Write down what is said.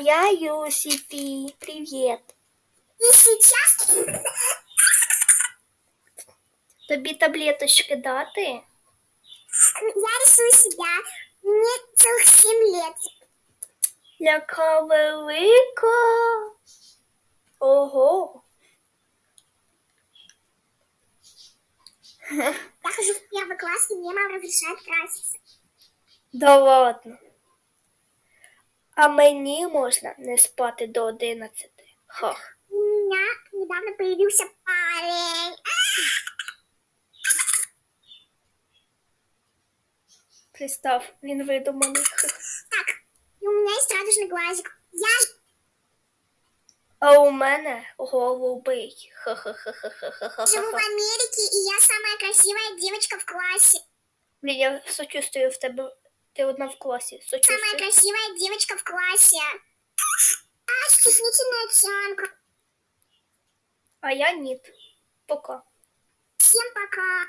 я Юсифи. Привіт. И сейчас Тобі таблеточки дати? я рисую себя. Мне целых 7 лет. Яка велика. Ого. Я хожу в первый класс, и мне мама разрешает краситься. Да ладно. А мені можна не спати до 11. Хах. У меня недавно появился парень. Пристав, він видуманий. Так, и у меня есть радужный глазик. Я А у мене голубий. живу в Ха-ха-ха-ха-ха-ха-ха. Америке, и я самая красивая девочка в классе. Блін, я сочувствую в тебе. Ти одна в класі. Самая Сочувствую. красивая девочка в классе. А, стеснительная оценка. А я ні. Пока. Всем пока.